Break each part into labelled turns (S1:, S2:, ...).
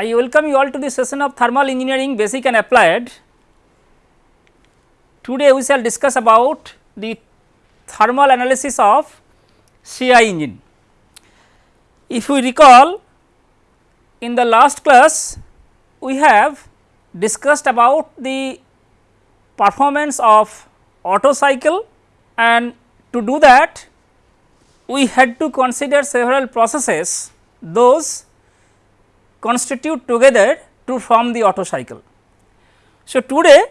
S1: I welcome you all to the session of thermal engineering basic and applied. Today we shall discuss about the thermal analysis of CI engine. If we recall in the last class we have discussed about the performance of Otto cycle and to do that we had to consider several processes those constitute together to form the Otto cycle. So, today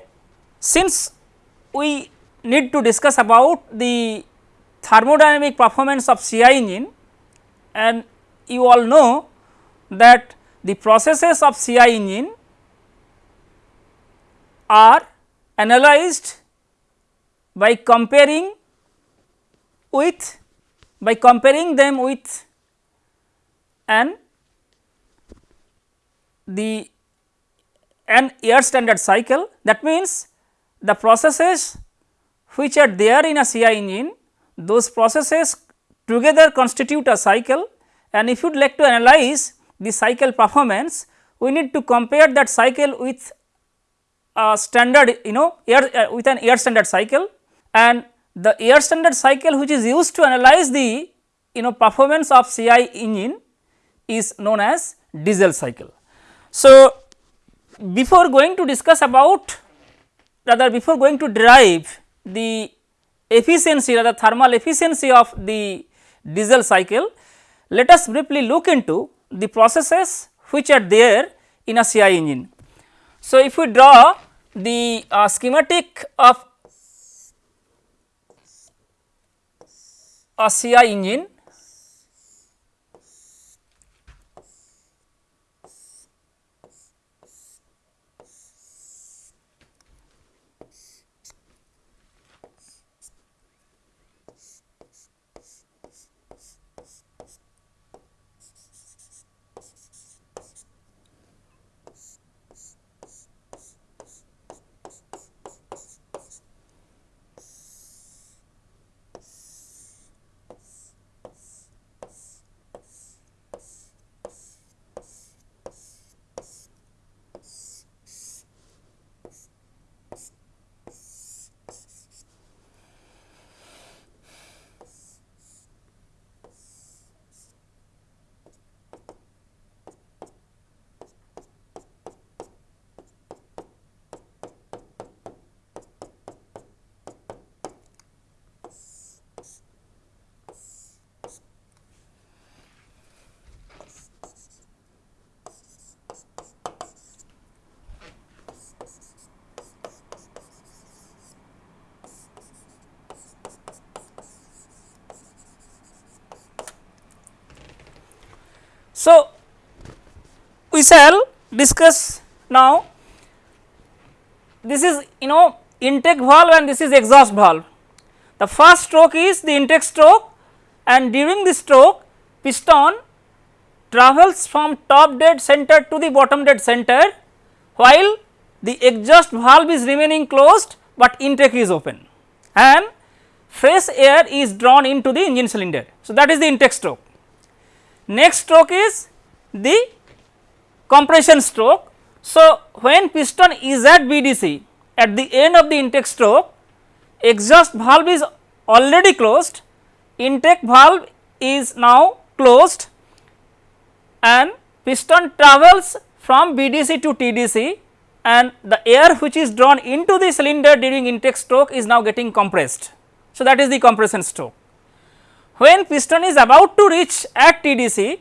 S1: since we need to discuss about the thermodynamic performance of CI engine and you all know that the processes of CI engine are analyzed by comparing with by comparing them with an the an air standard cycle. That means the processes which are there in a CI engine those processes together constitute a cycle. And if you would like to analyze the cycle performance we need to compare that cycle with a standard you know air uh, with an air standard cycle. And the air standard cycle which is used to analyze the you know performance of CI engine is known as diesel cycle. So, before going to discuss about rather before going to derive the efficiency rather thermal efficiency of the diesel cycle, let us briefly look into the processes which are there in a CI engine. So, if we draw the uh, schematic of a CI engine So, we shall discuss now this is you know intake valve and this is exhaust valve. The first stroke is the intake stroke and during this stroke piston travels from top dead center to the bottom dead center while the exhaust valve is remaining closed, but intake is open and fresh air is drawn into the engine cylinder. So, that is the intake stroke. Next stroke is the compression stroke. So, when piston is at BDC at the end of the intake stroke exhaust valve is already closed, intake valve is now closed and piston travels from BDC to TDC and the air which is drawn into the cylinder during intake stroke is now getting compressed. So, that is the compression stroke. When piston is about to reach at TDC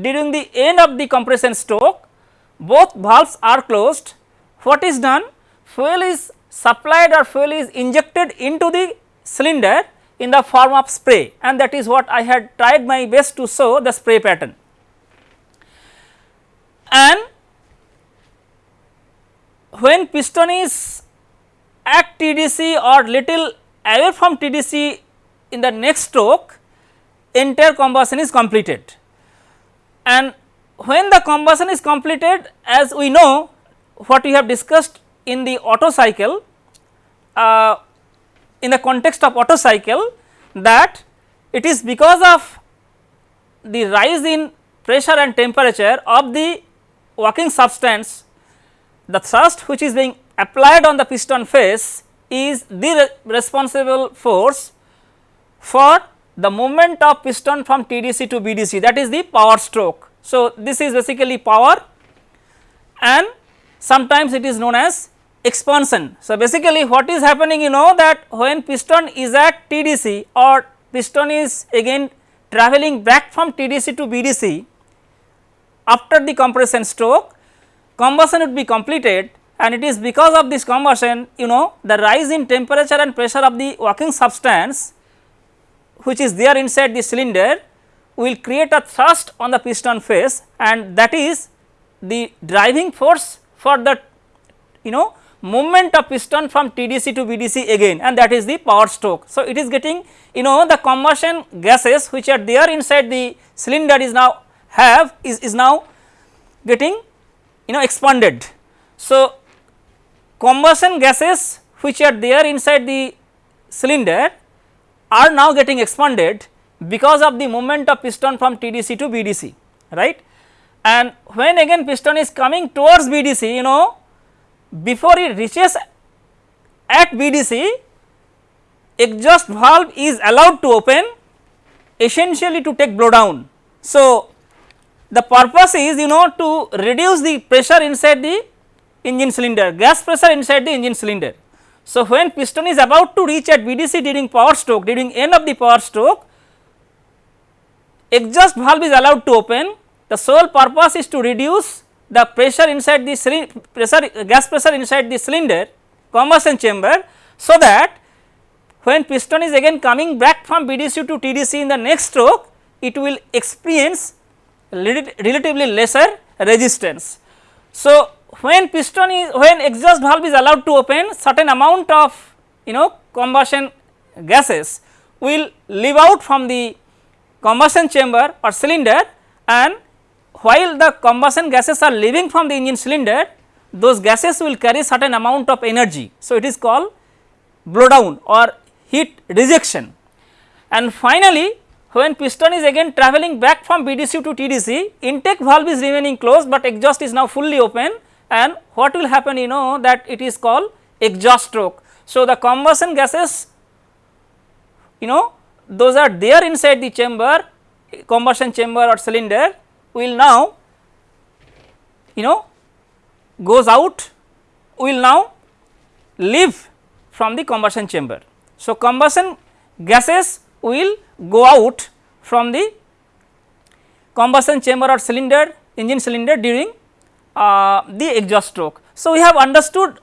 S1: during the end of the compression stroke both valves are closed. What is done? Fuel is supplied or fuel is injected into the cylinder in the form of spray. And that is what I had tried my best to show the spray pattern. And when piston is at TDC or little away from TDC in the next stroke entire combustion is completed. And when the combustion is completed as we know what we have discussed in the Otto cycle uh, in the context of Otto cycle that it is because of the rise in pressure and temperature of the working substance the thrust which is being applied on the piston face is the re responsible force for the movement of piston from TDC to BDC that is the power stroke. So, this is basically power and sometimes it is known as expansion. So, basically what is happening you know that when piston is at TDC or piston is again travelling back from TDC to BDC after the compression stroke combustion would be completed and it is because of this combustion you know the rise in temperature and pressure of the working substance which is there inside the cylinder will create a thrust on the piston face and that is the driving force for the you know movement of piston from TDC to BDC again and that is the power stroke. So, it is getting you know the combustion gases which are there inside the cylinder is now have is, is now getting you know expanded. So, combustion gases which are there inside the cylinder are now getting expanded because of the movement of piston from TDC to BDC right and when again piston is coming towards BDC you know before it reaches at BDC exhaust valve is allowed to open essentially to take blowdown. So, the purpose is you know to reduce the pressure inside the engine cylinder gas pressure inside the engine cylinder. So, when piston is about to reach at BDC during power stroke during end of the power stroke exhaust valve is allowed to open the sole purpose is to reduce the pressure inside the pressure gas pressure inside the cylinder combustion chamber so that when piston is again coming back from BDC to TDC in the next stroke it will experience relatively lesser resistance. So, when piston is when exhaust valve is allowed to open certain amount of you know combustion gases will leave out from the combustion chamber or cylinder and while the combustion gases are leaving from the engine cylinder those gases will carry certain amount of energy. So, it is called blowdown or heat rejection and finally, when piston is again travelling back from BDC to TDC intake valve is remaining closed, but exhaust is now fully open and what will happen you know that it is called exhaust stroke. So, the combustion gases you know those are there inside the chamber combustion chamber or cylinder will now you know goes out will now leave from the combustion chamber. So, combustion gases will go out from the combustion chamber or cylinder engine cylinder during uh, the exhaust stroke. So, we have understood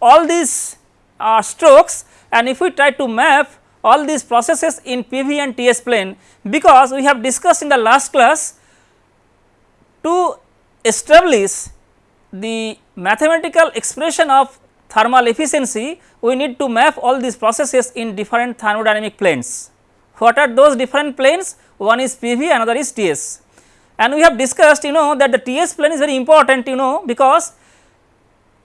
S1: all these uh, strokes and if we try to map all these processes in PV and TS plane because we have discussed in the last class to establish the mathematical expression of thermal efficiency, we need to map all these processes in different thermodynamic planes. What are those different planes? One is PV, another is TS. And we have discussed you know that the TS plane is very important you know because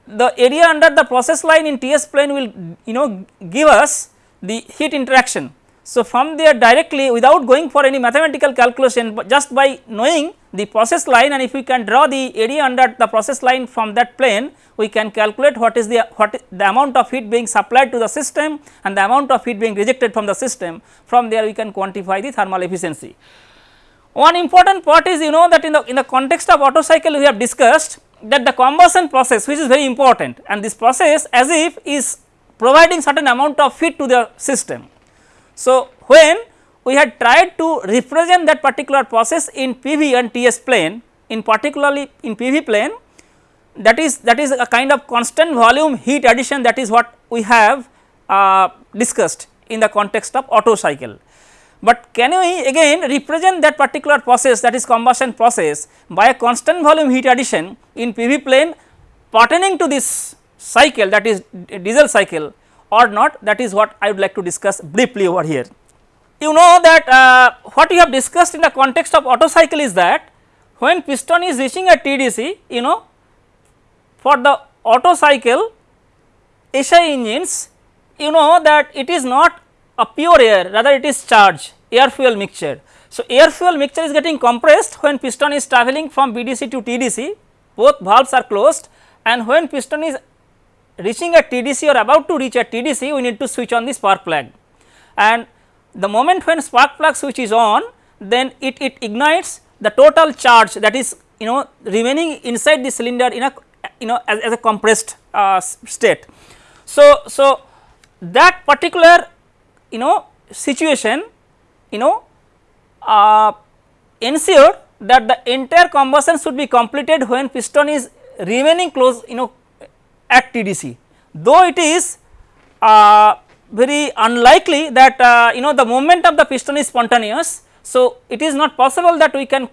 S1: the area under the process line in TS plane will you know give us the heat interaction so, from there directly without going for any mathematical calculation, just by knowing the process line and if we can draw the area under the process line from that plane, we can calculate what is the what the amount of heat being supplied to the system and the amount of heat being rejected from the system. From there we can quantify the thermal efficiency. One important part is you know that in the in the context of Otto cycle we have discussed that the combustion process which is very important and this process as if is providing certain amount of heat to the system so, when we had tried to represent that particular process in PV and TS plane in particularly in PV plane that is that is a kind of constant volume heat addition that is what we have uh, discussed in the context of Otto cycle. But can we again represent that particular process that is combustion process by a constant volume heat addition in PV plane pertaining to this cycle that is diesel cycle or not that is what I would like to discuss briefly over here. You know that uh, what we have discussed in the context of Otto cycle is that when piston is reaching a TDC you know for the Otto cycle SI engines you know that it is not a pure air rather it is charge air fuel mixture. So, air fuel mixture is getting compressed when piston is travelling from BDC to TDC both valves are closed and when piston is reaching a TDC or about to reach a TDC we need to switch on the spark plug and the moment when spark plug switch is on then it, it ignites the total charge that is you know remaining inside the cylinder in a you know as, as a compressed uh, state. So, so that particular you know situation you know uh, ensure that the entire combustion should be completed when piston is remaining close you know at TDC though it is uh, very unlikely that uh, you know the movement of the piston is spontaneous. So, it is not possible that we can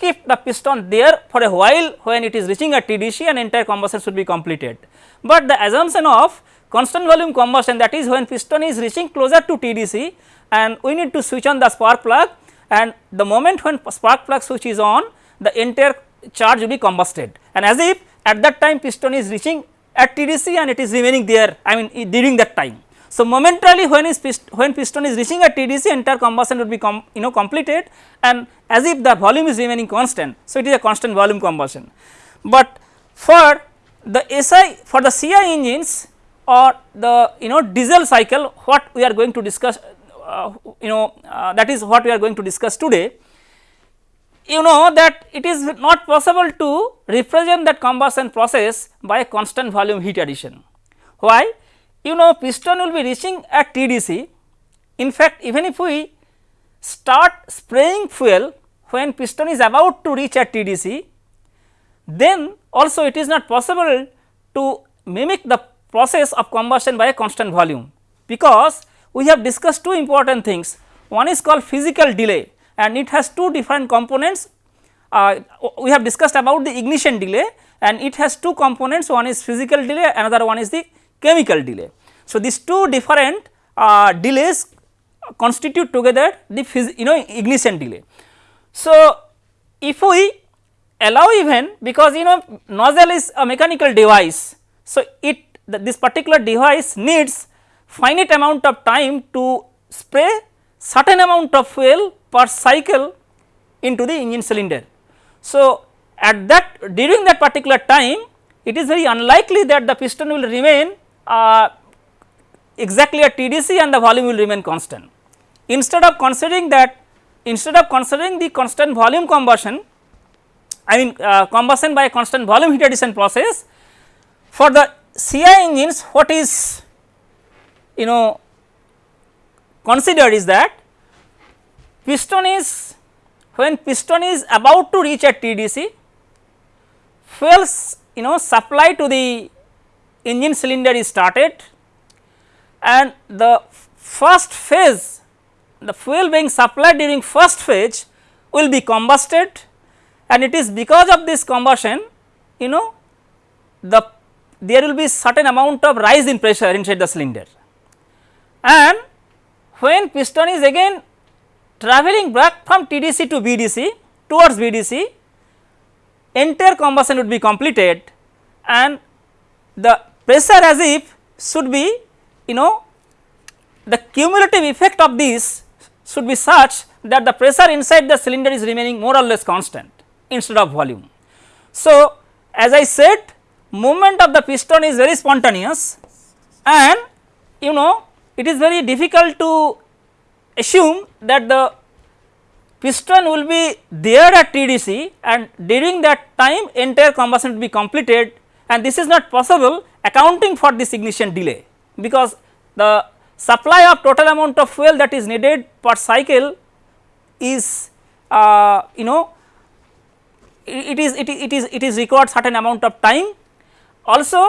S1: keep the piston there for a while when it is reaching a TDC and entire combustion should be completed. But the assumption of constant volume combustion that is when piston is reaching closer to TDC and we need to switch on the spark plug and the moment when spark plug switch is on the entire charge will be combusted and as if at that time piston is reaching at TDC and it is remaining there I mean during that time. So, momentarily when is pist when piston is reaching at TDC entire combustion would be you know completed and as if the volume is remaining constant. So, it is a constant volume combustion, but for the SI for the CI engines or the you know diesel cycle what we are going to discuss uh, you know uh, that is what we are going to discuss today you know that it is not possible to represent that combustion process by a constant volume heat addition. Why? You know piston will be reaching at TDC. In fact, even if we start spraying fuel when piston is about to reach at TDC, then also it is not possible to mimic the process of combustion by a constant volume, because we have discussed two important things. One is called physical delay and it has two different components. Uh, we have discussed about the ignition delay and it has two components one is physical delay another one is the chemical delay. So, these two different uh, delays constitute together the you know ignition delay. So, if we allow even because you know nozzle is a mechanical device. So, it this particular device needs finite amount of time to spray certain amount of fuel per cycle into the engine cylinder. So, at that during that particular time it is very unlikely that the piston will remain uh, exactly at TDC and the volume will remain constant. Instead of considering that instead of considering the constant volume combustion I mean uh, combustion by constant volume heat addition process for the CI engines what is you know considered is that piston is when piston is about to reach at TDC fuels you know supply to the engine cylinder is started and the first phase the fuel being supplied during first phase will be combusted and it is because of this combustion you know the there will be certain amount of rise in pressure inside the cylinder. And when piston is again travelling back from TDC to BDC towards BDC entire combustion would be completed and the pressure as if should be you know the cumulative effect of this should be such that the pressure inside the cylinder is remaining more or less constant instead of volume. So, as I said movement of the piston is very spontaneous and you know it is very difficult to assume that the piston will be there at TDC and during that time entire combustion will be completed and this is not possible accounting for this ignition delay because the supply of total amount of fuel that is needed per cycle is uh, you know it is it is it is it is required certain amount of time also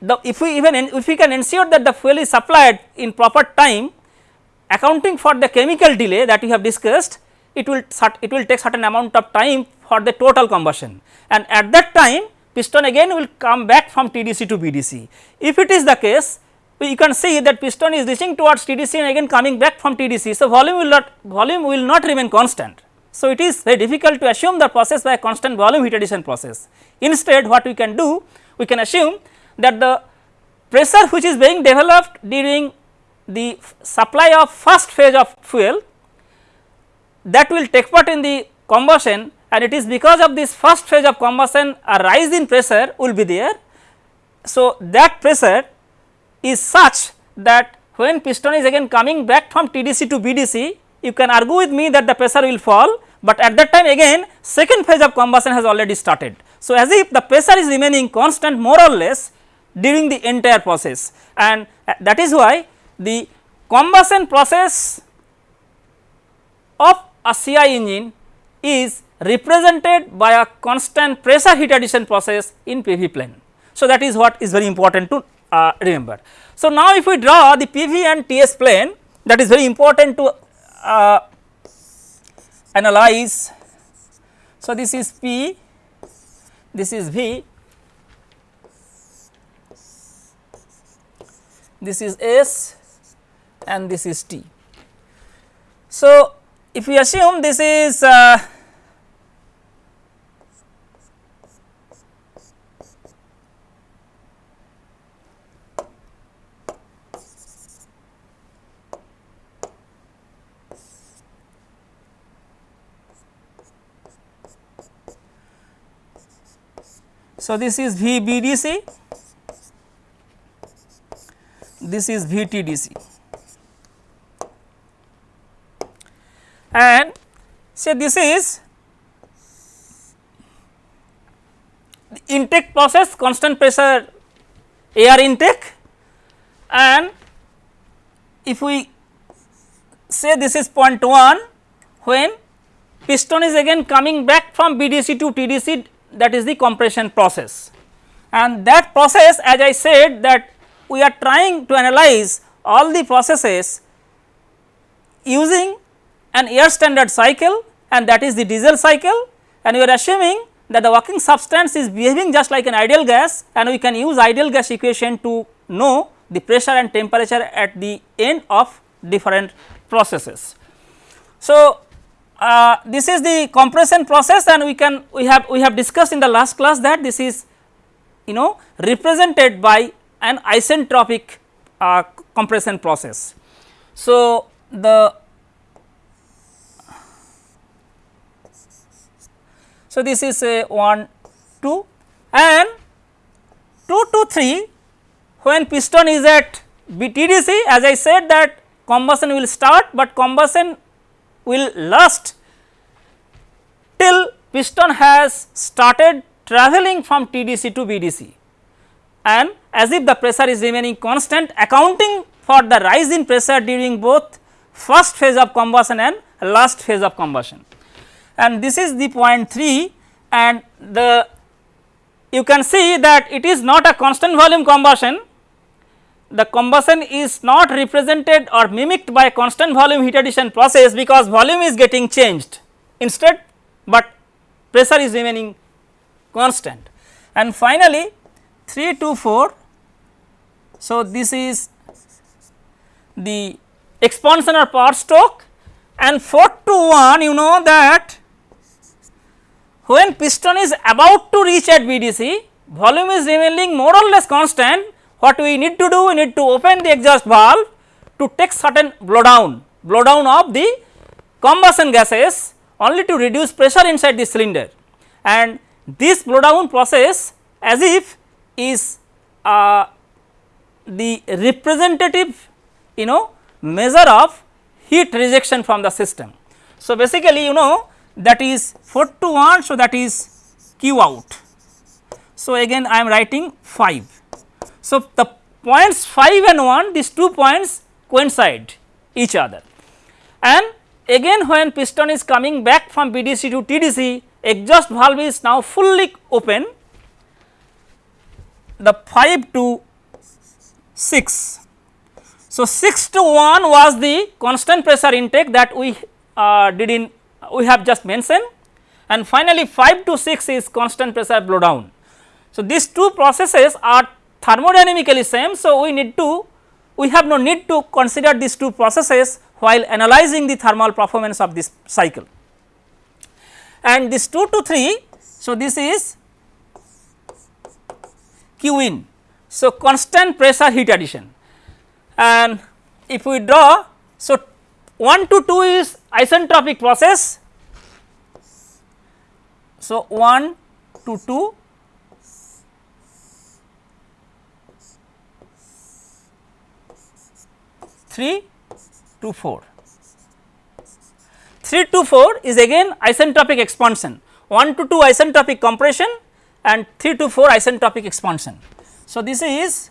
S1: the if we even if we can ensure that the fuel is supplied in proper time accounting for the chemical delay that we have discussed it will it will take certain amount of time for the total combustion and at that time piston again will come back from TDC to BDC. If it is the case you can see that piston is reaching towards TDC and again coming back from TDC. So, volume will not volume will not remain constant. So, it is very difficult to assume the process by a constant volume heat addition process. Instead what we can do we can assume that the pressure which is being developed during the supply of first phase of fuel that will take part in the combustion and it is because of this first phase of combustion a rise in pressure will be there. So, that pressure is such that when piston is again coming back from TDC to BDC you can argue with me that the pressure will fall, but at that time again second phase of combustion has already started. So, as if the pressure is remaining constant more or less during the entire process and uh, that is why the combustion process of a CI engine is represented by a constant pressure heat addition process in PV plane. So, that is what is very important to uh, remember. So, now if we draw the PV and TS plane that is very important to uh, analyze. So, this is P, this is V, this is S and this is T. So, if we assume this is uh, So, this is VBDC, this is VTDC. And say this is intake process constant pressure air intake and if we say this is point 1 when piston is again coming back from BDC to TDC that is the compression process. And that process as I said that we are trying to analyze all the processes using an air standard cycle and that is the diesel cycle and we are assuming that the working substance is behaving just like an ideal gas and we can use ideal gas equation to know the pressure and temperature at the end of different processes. So, uh, this is the compression process and we can we have we have discussed in the last class that this is you know represented by an isentropic uh, compression process. So, the so this is a 1 2 and 2 to 3 when piston is at BTDC as I said that combustion will start, but combustion will last till piston has started travelling from TDC to BDC and as if the pressure is remaining constant accounting for the rise in pressure during both first phase of combustion and last phase of combustion. And this is the point 3 and the you can see that it is not a constant volume combustion the combustion is not represented or mimicked by constant volume heat addition process because volume is getting changed instead, but pressure is remaining constant. And finally, 3 to 4. So, this is the expansion or power stroke and 4 to 1 you know that when piston is about to reach at BDC volume is remaining more or less constant what we need to do we need to open the exhaust valve to take certain blow down blow down of the combustion gases only to reduce pressure inside the cylinder and this blow down process as if is uh, the representative you know measure of heat rejection from the system. So, basically you know that is 4 to 1 so that is q out. So, again I am writing 5 so, the points 5 and 1 these two points coincide each other and again when piston is coming back from BDC to TDC exhaust valve is now fully open the 5 to 6. So, 6 to 1 was the constant pressure intake that we uh, did in we have just mentioned and finally 5 to 6 is constant pressure blow down. So, these two processes are thermodynamically same. So, we need to we have no need to consider these two processes while analyzing the thermal performance of this cycle. And this 2 to 3, so this is Q in. So, constant pressure heat addition and if we draw, so 1 to 2 is isentropic process So, 1 to 2 3 to 4. 3 to 4 is again isentropic expansion 1 to 2 isentropic compression and 3 to 4 isentropic expansion. So, this is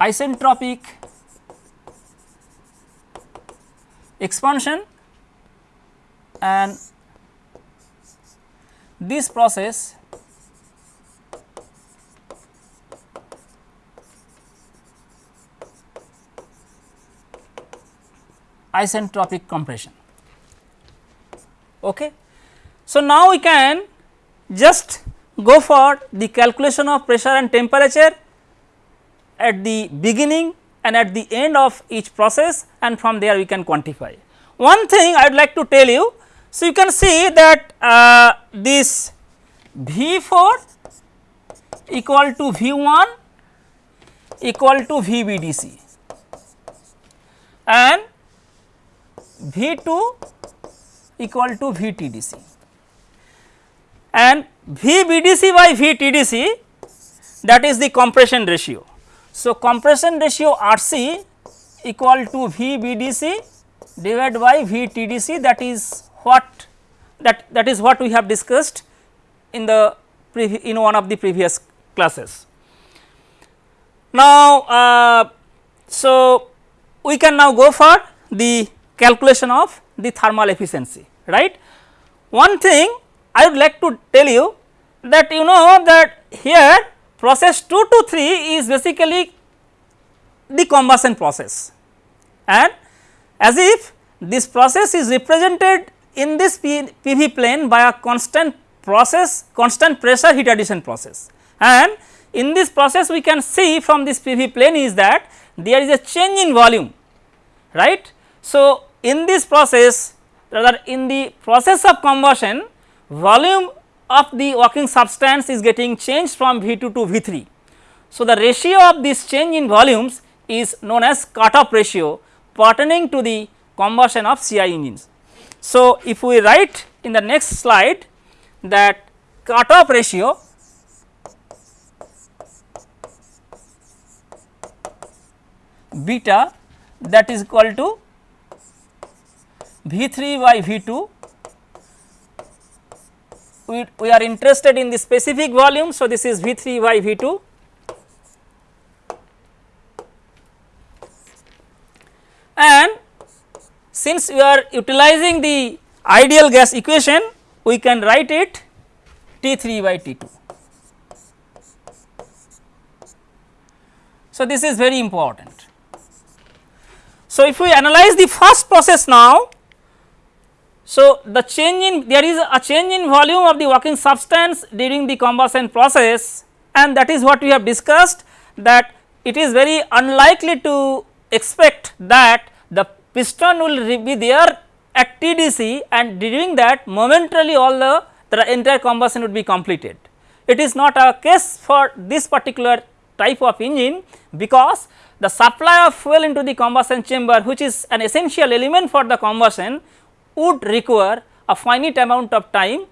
S1: isentropic expansion and this process isentropic compression. Okay. So, now we can just go for the calculation of pressure and temperature at the beginning and at the end of each process and from there we can quantify. One thing I would like to tell you, so you can see that uh, this V 4 equal to V 1 equal to V B D C and V 2 equal to V T D C and V B D C by V T D C that is the compression ratio. So, compression ratio R C equal to V B D C divided by V T D C that is what that that is what we have discussed in the in one of the previous classes. Now, uh, so we can now go for the calculation of the thermal efficiency right. One thing I would like to tell you that you know that here process 2 to 3 is basically the combustion process and as if this process is represented in this PV plane by a constant process constant pressure heat addition process and in this process we can see from this PV plane is that there is a change in volume right. So, in this process rather in the process of combustion volume of the working substance is getting changed from V 2 to V 3. So, the ratio of this change in volumes is known as cut-off ratio pertaining to the combustion of CI engines. So, if we write in the next slide that cut-off ratio beta that is equal to V 3 by V 2 we, are interested in the specific volume. So, this is V 3 by V 2 and since we are utilizing the ideal gas equation we can write it T 3 by T 2. So, this is very important. So, if we analyze the first process now so, the change in there is a change in volume of the working substance during the combustion process and that is what we have discussed that it is very unlikely to expect that the piston will be there at TDC and during that momentarily all the, the entire combustion would be completed. It is not a case for this particular type of engine because the supply of fuel into the combustion chamber which is an essential element for the combustion would require a finite amount of time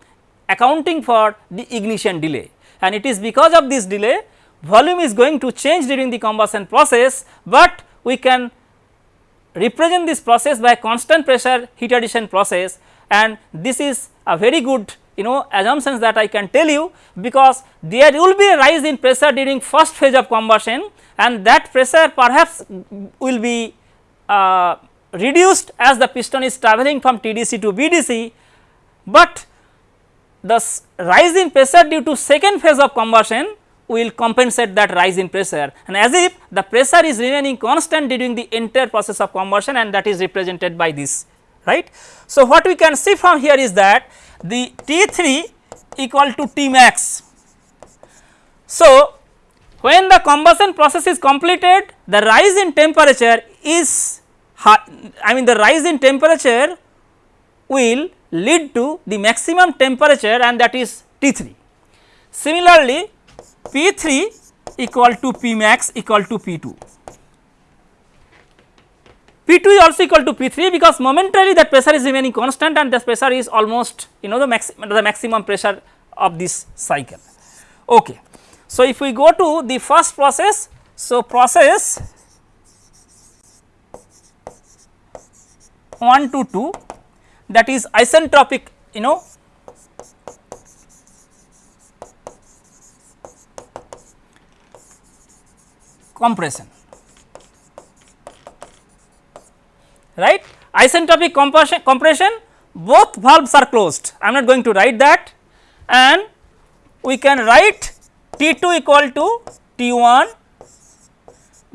S1: accounting for the ignition delay. And it is because of this delay volume is going to change during the combustion process, but we can represent this process by constant pressure heat addition process. And this is a very good you know assumptions that I can tell you because there will be a rise in pressure during first phase of combustion and that pressure perhaps will be uh, reduced as the piston is travelling from TDC to BDC, but the rise in pressure due to second phase of combustion will compensate that rise in pressure and as if the pressure is remaining constant during the entire process of combustion and that is represented by this right. So, what we can see from here is that the T 3 equal to T max. So, when the combustion process is completed the rise in temperature is I mean the rise in temperature will lead to the maximum temperature and that is T 3. Similarly, P 3 equal to P max equal to P 2. P2 is also equal to P3 because momentarily that pressure is remaining constant and this pressure is almost you know the, the maximum pressure of this cycle. Okay. So, if we go to the first process, so process 1 to 2 that is isentropic you know compression. Right? Isentropic compression, compression both valves are closed. I am not going to write that. And we can write T2 equal to T1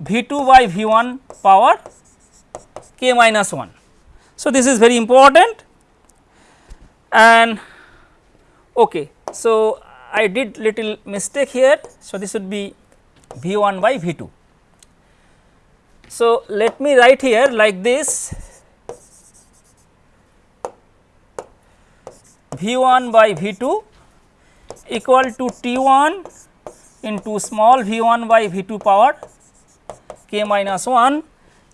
S1: V2 by V1 power k minus 1. So, this is very important and okay. So, I did little mistake here. So, this would be V1 by V2. So, let me write here like this V1 by V2 equal to T1 into small v1 by v2 power k minus 1.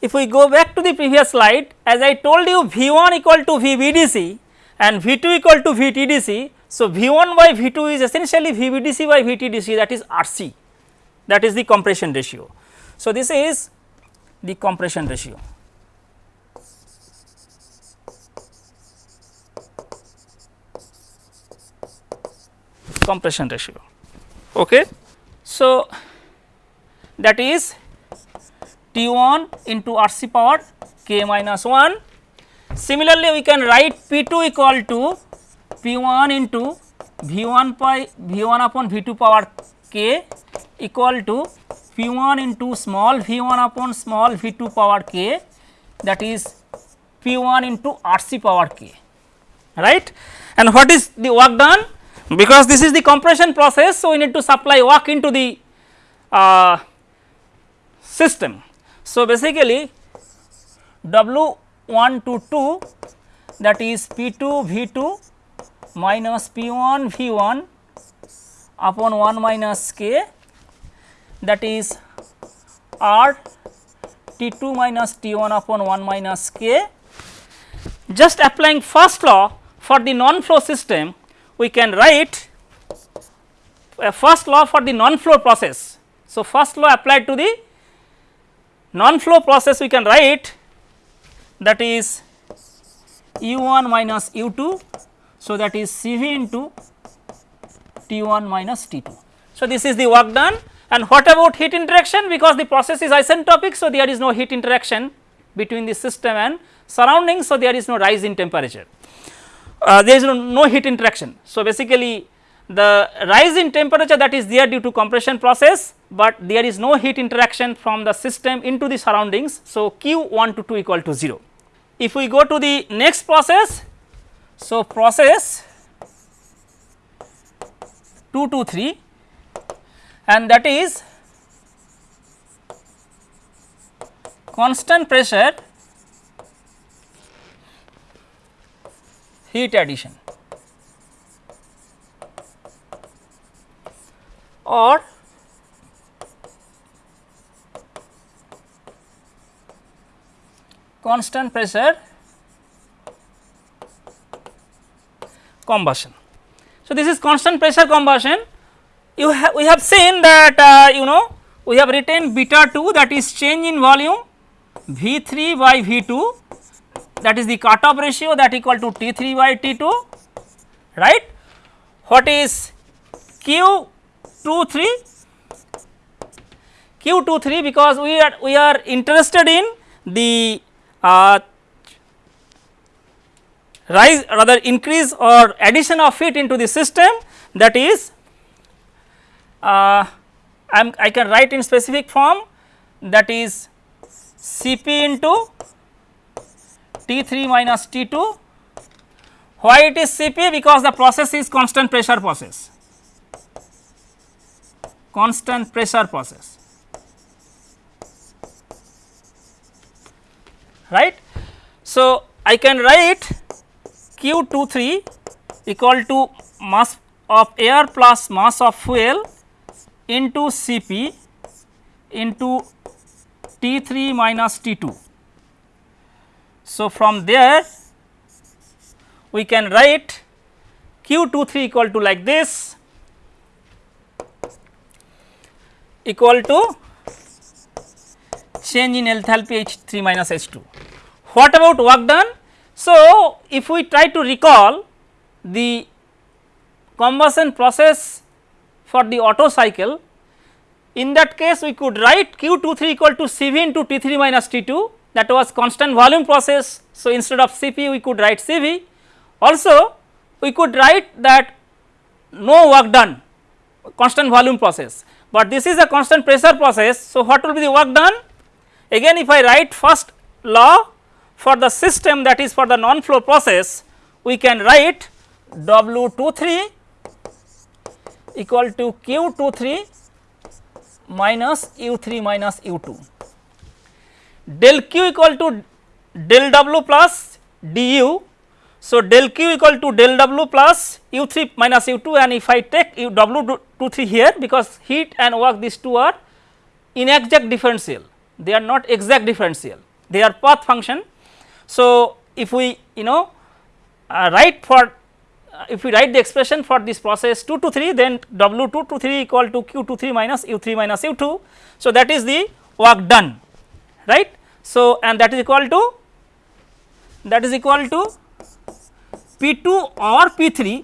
S1: If we go back the previous slide as I told you v1 equal to vbdc and v2 equal to vtdc. So, v1 by v2 is essentially vbdc by vtdc that is RC that is the compression ratio. So, this is the compression ratio. compression ratio. Okay. So, that is T 1 into R c power k minus 1. Similarly, we can write P 2 equal to P 1 into V 1 by V 1 upon V 2 power k equal to P 1 into small V 1 upon small V 2 power k that is P 1 into R c power k right. And what is the work done? because this is the compression process. So, we need to supply work into the uh, system. So, basically W 1 to 2 that is P 2 V 2 minus P 1 V 1 upon 1 minus k that is R T 2 minus T 1 upon 1 minus k. Just applying first law for the non flow system we can write a first law for the non-flow process. So, first law applied to the non-flow process we can write that is u 1 minus u 2. So, that is C v into T 1 minus T 2. So, this is the work done and what about heat interaction because the process is isentropic. So, there is no heat interaction between the system and surroundings. So, there is no rise in temperature uh, there is no, no heat interaction. So, basically the rise in temperature that is there due to compression process, but there is no heat interaction from the system into the surroundings. So, Q 1 to 2 equal to 0. If we go to the next process, so process 2 to 3 and that is constant pressure heat addition or constant pressure combustion. So, this is constant pressure combustion you have we have seen that uh, you know we have written beta 2 that is change in volume V 3 by V 2 that is the cut-off ratio that equal to T 3 by T 2 right. What is Q 2 3? Q 2 3 because we are we are interested in the uh, rise rather increase or addition of heat into the system that is uh, I I can write in specific form that is Cp into T3 minus T2. Why it is Cp? Because the process is constant pressure process, constant pressure process, right. So, I can write Q23 equal to mass of air plus mass of fuel into Cp into T3 minus T2 So, from there we can write q 2 3 equal to like this equal to change in enthalpy H 3 minus H 2. What about work done? So, if we try to recall the combustion process for the Otto cycle, in that case we could write Q 2 3 equal to C V into T 3 minus T 2 that was constant volume process. So, instead of C P we could write C V. Also we could write that no work done constant volume process, but this is a constant pressure process. So, what will be the work done? Again if I write first law for the system that is for the non flow process, we can write W 2 3 equal to Q 2 3 minus U 3 minus U 2 del q equal to del w plus du. So, del q equal to del w plus u 3 minus u 2 and if I take u w 2 3 here because heat and work these two are inexact differential they are not exact differential they are path function. So, if we you know uh, write for uh, if we write the expression for this process 2 to 3 then w 2 to 3 equal to q 2 3 minus u 3 minus u 2. So, that is the work done right. So, and that is equal to that is equal to P 2 or P 3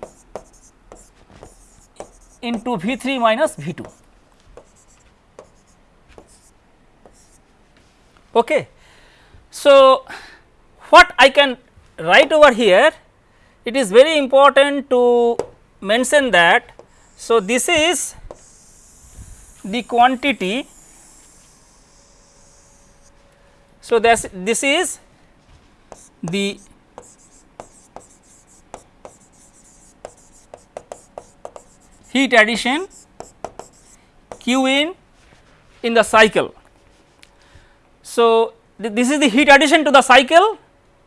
S1: into V 3 minus V 2. Okay. So, what I can write over here it is very important to mention that. So, this is the quantity So, this, this is the heat addition Q in in the cycle. So, th this is the heat addition to the cycle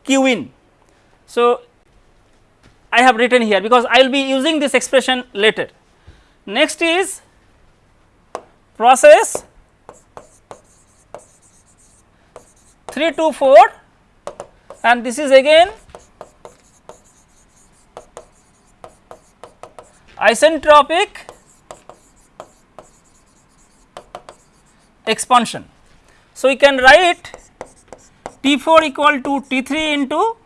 S1: Q in. So, I have written here because I will be using this expression later. Next is process 3 to 4 and this is again isentropic expansion. So, we can write T 4 equal to T 3 into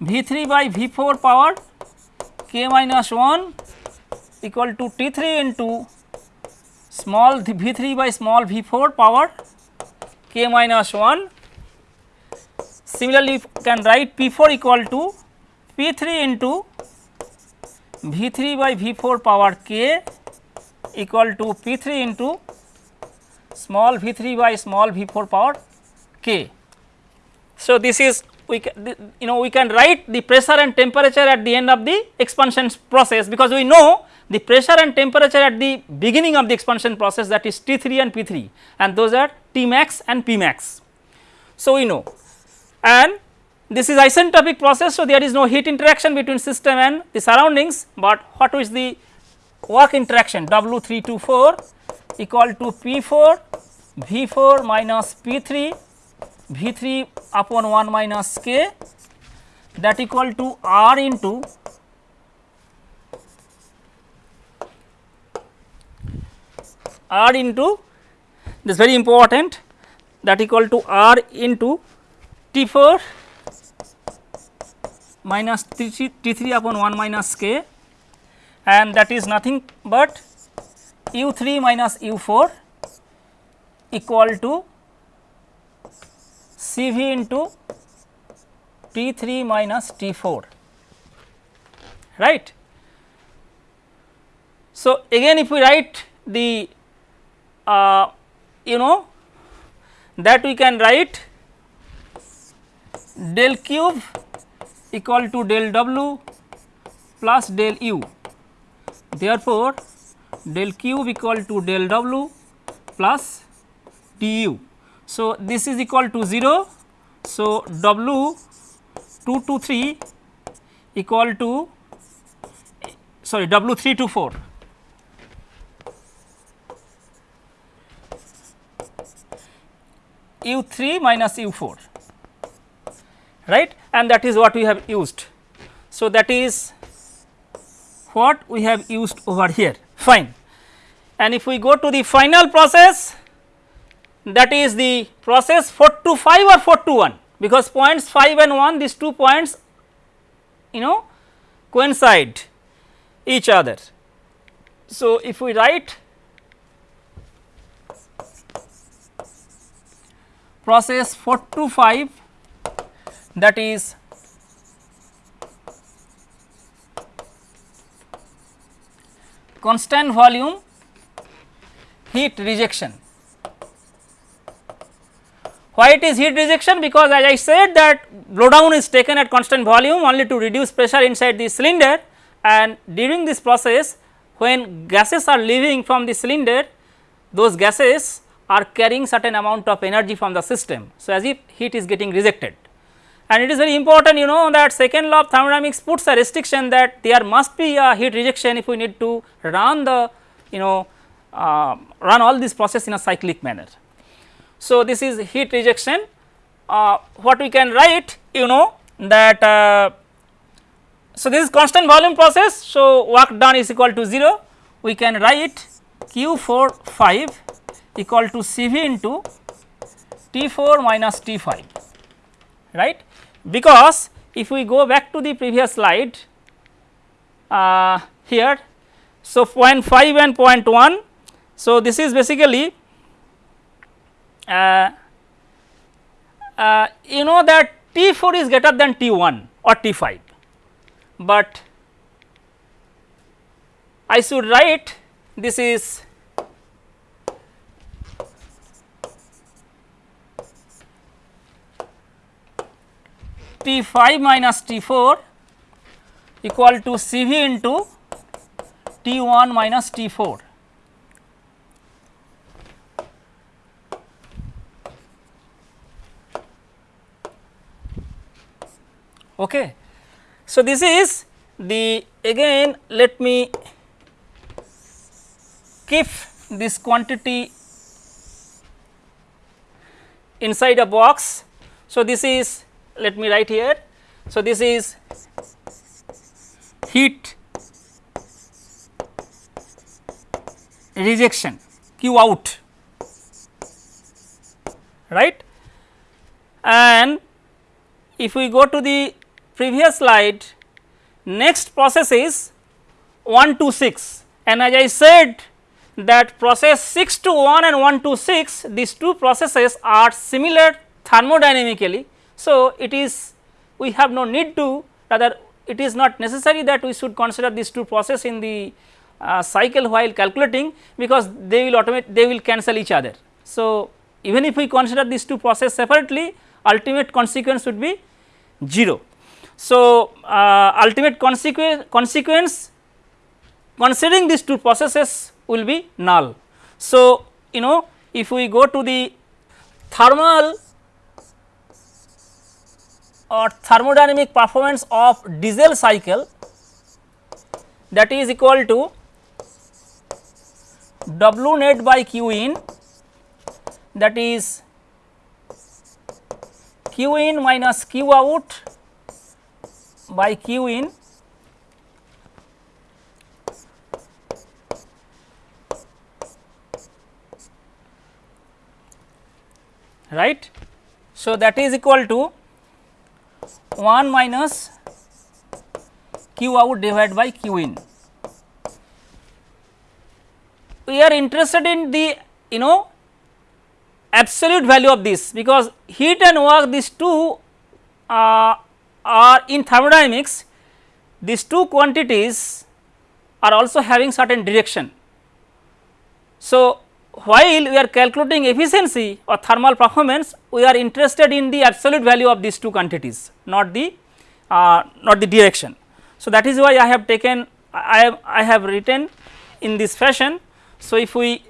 S1: V 3 by V 4 power k minus 1 equal to T 3 into small v 3 by small v 4 power k minus 1. Similarly, we can write P 4 equal to P 3 into v 3 by v 4 power k equal to P 3 into small v 3 by small v 4 power k. So, this is we can you know we can write the pressure and temperature at the end of the expansion process because we know the pressure and temperature at the beginning of the expansion process that is T 3 and P 3 and those are T max and P max. So, we know and this is isentropic process. So, there is no heat interaction between system and the surroundings, but what is the work interaction W 3 to 4 equal to P 4 V 4 minus P 3 V 3 upon 1 minus K that equal to R into r into this very important that equal to r into T 4 minus T 3 upon 1 minus k and that is nothing but u 3 minus u 4 equal to C v into T 3 minus T 4 right. So, again if we write the uh, you know that we can write del cube equal to del w plus del u. Therefore, del cube equal to del w plus du. So, this is equal to 0. So, w 2 to 3 equal to sorry w 3 to 4. u 3 minus u 4 right and that is what we have used. So, that is what we have used over here fine and if we go to the final process that is the process 4 to 5 or 4 to 1 because points 5 and 1 these two points you know coincide each other. So, if we write process 4 to 5 that is constant volume heat rejection. Why it is heat rejection? Because as I said that blow down is taken at constant volume only to reduce pressure inside the cylinder and during this process when gases are leaving from the cylinder those gases are carrying certain amount of energy from the system. So, as if heat is getting rejected and it is very important you know that second law of thermodynamics puts a restriction that there must be a heat rejection if we need to run the you know uh, run all this process in a cyclic manner. So, this is heat rejection uh, what we can write you know that uh, so this is constant volume process. So, work done is equal to 0 we can write q 4 5 equal to C v into T 4 minus T 5 right because if we go back to the previous slide uh, here. So, point 5 and point 1. So, this is basically uh, uh, you know that T 4 is greater than T 1 or T 5, but I should write this is T 5 minus T 4 equal to C v into T 1 minus T 4. Okay. So, this is the again let me keep this quantity inside a box. So, this is let me write here. So, this is heat rejection Q out right? And if we go to the previous slide next process is 1 to 6 and as I said that process 6 to 1 and 1 to 6 these two processes are similar thermodynamically so, it is we have no need to rather it is not necessary that we should consider these two process in the uh, cycle while calculating because they will automate they will cancel each other. So, even if we consider these two process separately ultimate consequence would be 0. So, uh, ultimate consequence consequence considering these two processes will be null. So, you know if we go to the thermal or thermodynamic performance of diesel cycle that is equal to W net by Q in that is Q in minus Q out by Q in right. So, that is equal to 1 minus q out divided by q in. We are interested in the you know absolute value of this because heat and work these two uh, are in thermodynamics these two quantities are also having certain direction. So, while we are calculating efficiency or thermal performance we are interested in the absolute value of these two quantities not the uh, not the direction. So, that is why I have taken I have I have written in this fashion. So, if we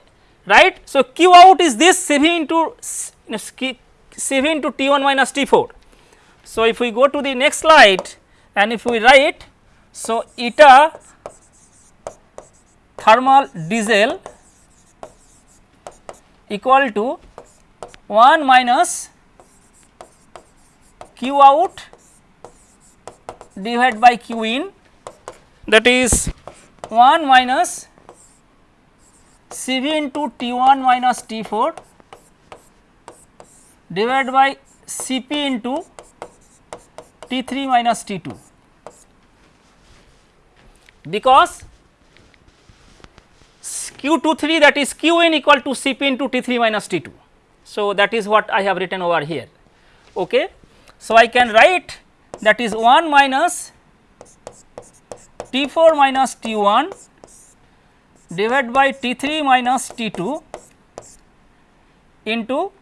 S1: write so q out is this C v into C v into T 1 minus T 4. So, if we go to the next slide and if we write so eta thermal diesel equal to 1 minus q out divided by q in. That is 1 minus C v into T 1 minus T 4 divided by C p into T 3 minus T 2 because q 2 3 that is q in equal to C p into T 3 minus T 2. So, that is what I have written over here. Okay. So, I can write that is 1 minus T 4 minus T 1 divided by T 3 minus T 2 into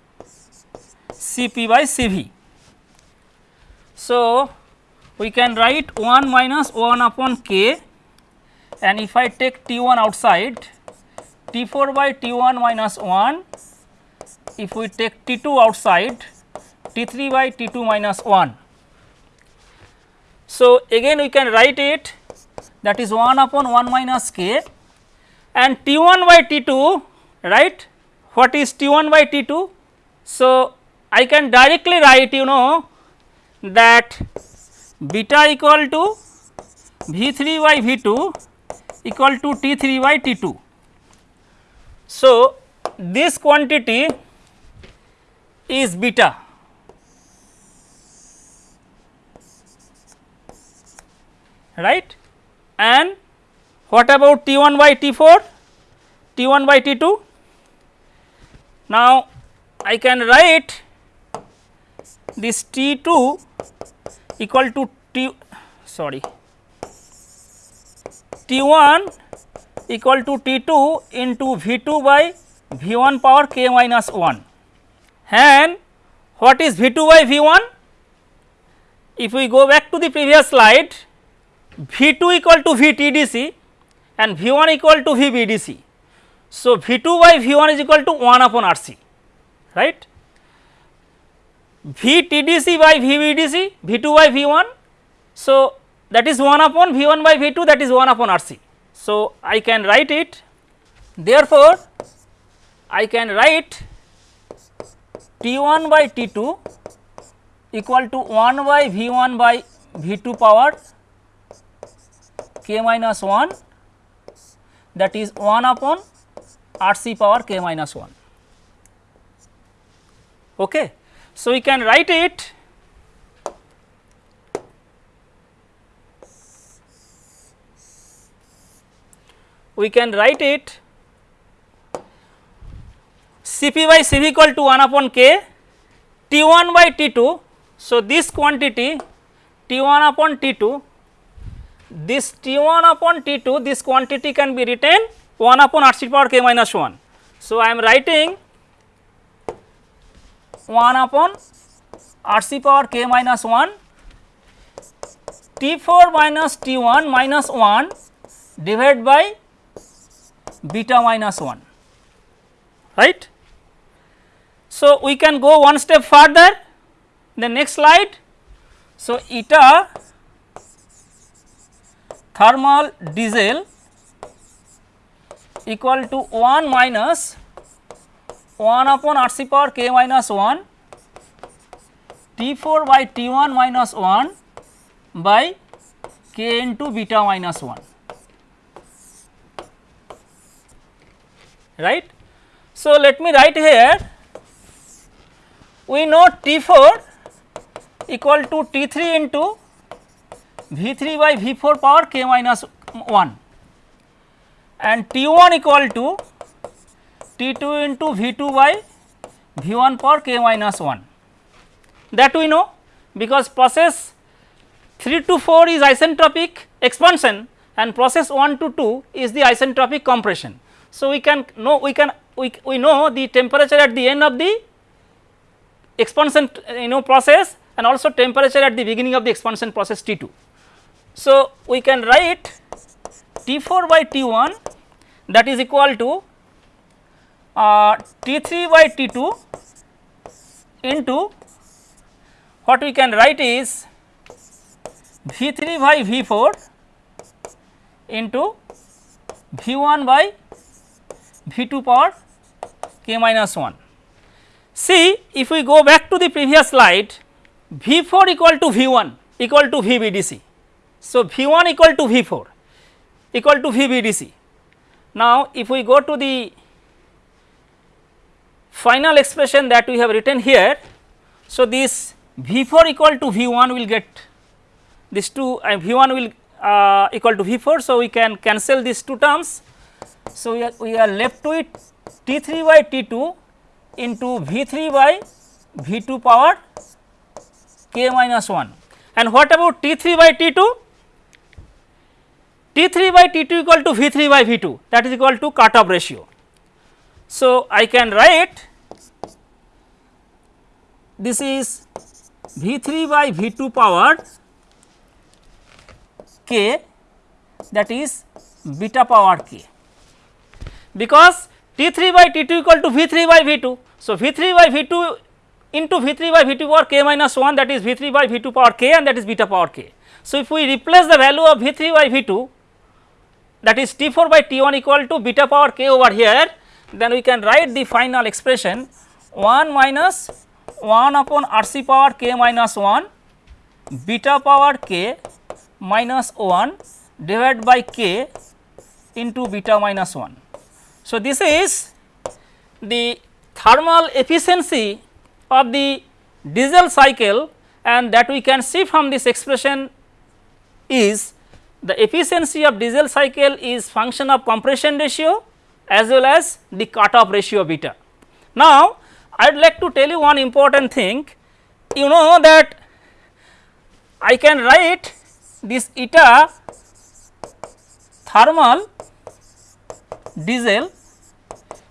S1: C p by C v. So, we can write 1 minus 1 upon k and if I take T 1 outside T 4 by T 1 minus 1 if we take T 2 outside T 3 by T 2 minus 1. So, again we can write it that is 1 upon 1 minus k and T 1 by T 2 right what is T 1 by T 2. So, I can directly write you know that beta equal to V 3 by V 2 equal to T 3 by T 2. So, this quantity is beta. Right? And what about T 1 by T 4 T 1 by T 2 now I can write this T 2 equal to T sorry T 1 equal to T 2 into V 2 by V 1 power k minus 1 and what is V 2 by V 1? If we go back to the previous slide V 2 equal to V T D C and V 1 equal to V B D C. So, V 2 by V 1 is equal to 1 upon R C right. V T D C by V B D C V 2 by V 1. So, that is 1 upon V 1 by V 2 that is 1 upon R C. So, I can write it therefore, I can write T 1 by T 2 equal to 1 by V 1 by V 2 power k minus 1 that is 1 upon R c power k minus 1. Okay. So, we can write it we can write it C p by C v equal to 1 upon k T 1 by T 2. So, this quantity T 1 upon T 2 this T 1 upon T 2 this quantity can be written 1 upon R c power k minus 1. So, I am writing 1 upon R c power k minus 1 T 4 minus T 1 minus 1 divided by beta minus 1 right. So, we can go one step further the next slide. So, eta thermal diesel equal to 1 minus 1 upon R c power k minus 1 T 4 by T 1 minus 1 by k into beta minus 1 right. So, let me write here we know T 4 equal to T 3 into V 3 by V 4 power k minus 1 and T 1 equal to T 2 into V 2 by V 1 power k minus 1 that we know because process 3 to 4 is isentropic expansion and process 1 to 2 is the isentropic compression. So, we can know we can we, we know the temperature at the end of the expansion you know process and also temperature at the beginning of the expansion process T 2. So, we can write T 4 by T 1 that is equal to uh, T 3 by T 2 into what we can write is V 3 by V 4 into V 1 by V 2 power k minus 1. See if we go back to the previous slide V 4 equal to V 1 equal to V B D C. So, V 1 equal to V 4 equal to V B D C. Now, if we go to the final expression that we have written here. So, this V 4 equal to V 1 will get this 2 uh, V 1 will uh, equal to V 4. So, we can cancel these two terms. So, we are, we are left with T 3 by T 2 into V 3 by V 2 power k minus 1 and what about T 3 by T 2? T 3 by T 2 equal to V 3 by V 2 that is equal to cutoff ratio. So, I can write this is V 3 by V 2 power k that is beta power k because T 3 by T 2 equal to V 3 by V 2. So, V 3 by V 2 into V 3 by V 2 power k minus 1 that is V 3 by V 2 power k and that is beta power k. So, if we replace the value of V 3 by V 2 that is T 4 by T 1 equal to beta power k over here then we can write the final expression 1 minus 1 upon R c power k minus 1 beta power k minus 1 divided by k into beta minus 1. So, this is the thermal efficiency of the diesel cycle and that we can see from this expression is the efficiency of diesel cycle is function of compression ratio as well as the cutoff ratio beta. Now, I would like to tell you one important thing you know that I can write this eta thermal diesel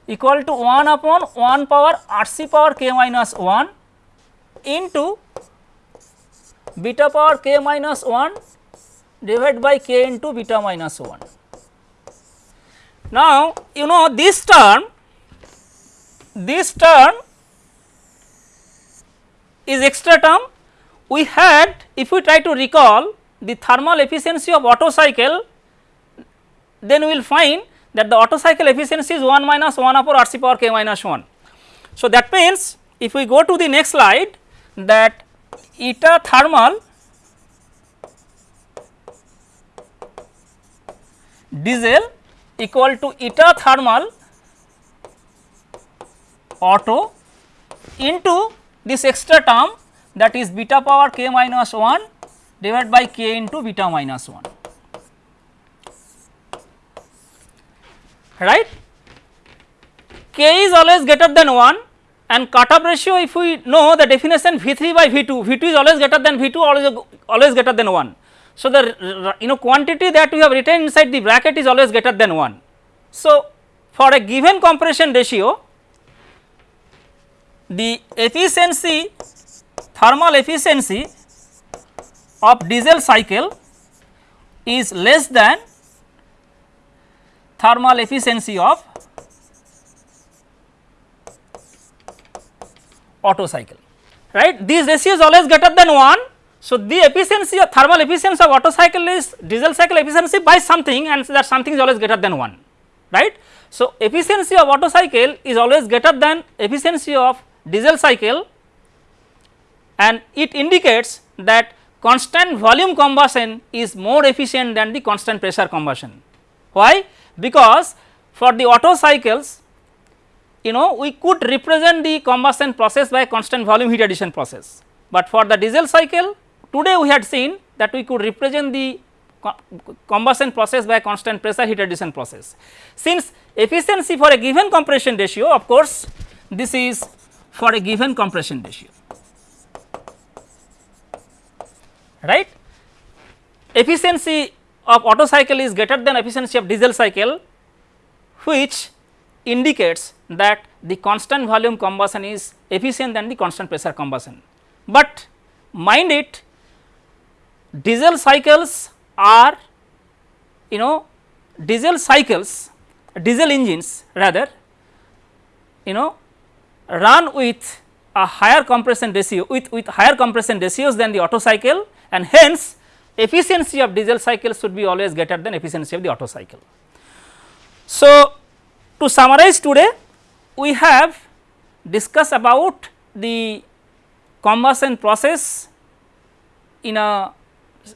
S1: equal to 1 upon 1 power R c power k minus 1 into beta power k minus 1 divided by k into beta minus 1. Now, you know this term, this term is extra term. We had if we try to recall the thermal efficiency of Otto cycle, then we will find that the Otto cycle efficiency is 1 minus 1 upon R c power k minus 1. So, that means if we go to the next slide that eta thermal diesel equal to eta thermal Otto into this extra term that is beta power k minus 1 divided by k into beta minus 1 right. k is always greater than 1 and cutoff ratio if we know the definition V 3 by V 2, V 2 is always greater than V 2 always always greater than 1. So, the you know quantity that we have written inside the bracket is always greater than 1. So, for a given compression ratio the efficiency thermal efficiency of diesel cycle is less than thermal efficiency of Otto cycle right. these ratio is always greater than 1 so, the efficiency of thermal efficiency of Otto cycle is diesel cycle efficiency by something and that something is always greater than 1 right. So, efficiency of Otto cycle is always greater than efficiency of diesel cycle and it indicates that constant volume combustion is more efficient than the constant pressure combustion. Why? Because for the Otto cycles you know we could represent the combustion process by constant volume heat addition process, but for the diesel cycle Today we had seen that we could represent the combustion process by constant pressure heat addition process. Since efficiency for a given compression ratio of course, this is for a given compression ratio right. Efficiency of Otto cycle is greater than efficiency of diesel cycle which indicates that the constant volume combustion is efficient than the constant pressure combustion. But mind it diesel cycles are you know diesel cycles diesel engines rather you know run with a higher compression ratio with, with higher compression ratios than the Otto cycle and hence efficiency of diesel cycle should be always greater than efficiency of the Otto cycle. So, to summarize today we have discussed about the combustion process in a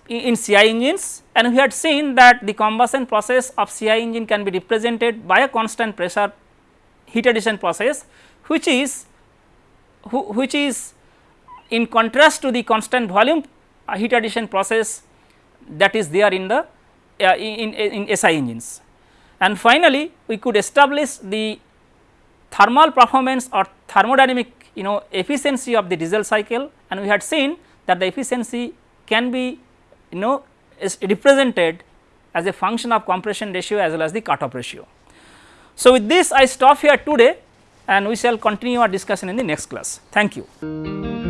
S1: in CI engines and we had seen that the combustion process of CI engine can be represented by a constant pressure heat addition process which is which is in contrast to the constant volume uh, heat addition process that is there in the uh, in, in, in SI engines. And finally, we could establish the thermal performance or thermodynamic you know efficiency of the diesel cycle and we had seen that the efficiency can be you know is represented as a function of compression ratio as well as the cut off ratio. So, with this I stop here today and we shall continue our discussion in the next class. Thank you.